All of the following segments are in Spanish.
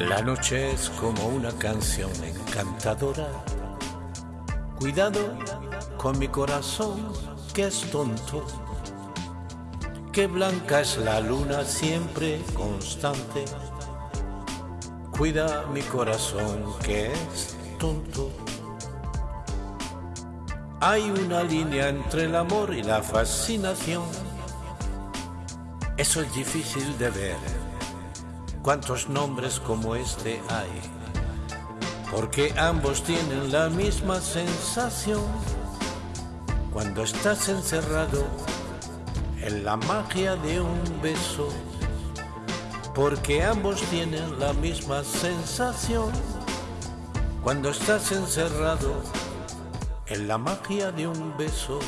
La noche es como una canción encantadora. Cuidado con mi corazón que es tonto. Que blanca es la luna siempre constante. Cuida mi corazón que es tonto. Hay una línea entre el amor y la fascinación. Eso es difícil de ver cuántos nombres como este hay, porque ambos tienen la misma sensación. Cuando estás encerrado en la magia de un beso, porque ambos tienen la misma sensación. Cuando estás encerrado en la magia de un beso.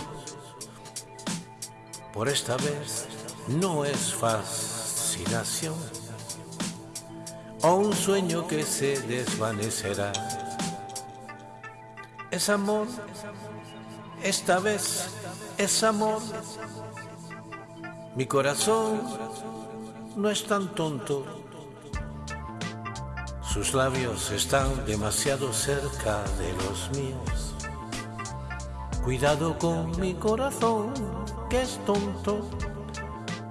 Por esta vez no es fascinación o un sueño que se desvanecerá. Es amor, esta vez es amor. Mi corazón no es tan tonto. Sus labios están demasiado cerca de los míos. Cuidado con mi corazón, que es tonto.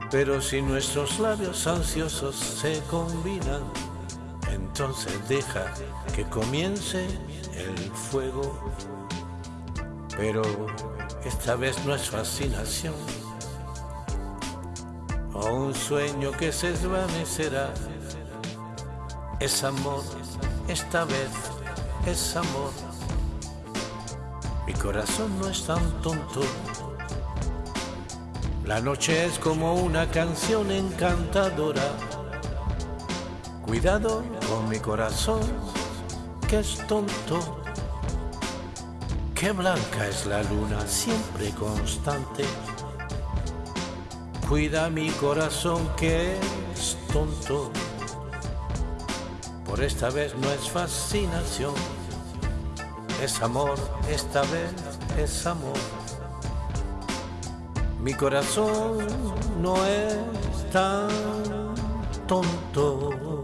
Pero si nuestros labios ansiosos se combinan, entonces deja que comience el fuego. Pero esta vez no es fascinación o un sueño que se desvanecerá. Es amor, esta vez es amor. Mi corazón no es tan tonto. La noche es como una canción encantadora Cuidado con mi corazón, que es tonto. Qué blanca es la luna, siempre constante. Cuida mi corazón, que es tonto. Por esta vez no es fascinación, es amor, esta vez es amor. Mi corazón no es tan tonto.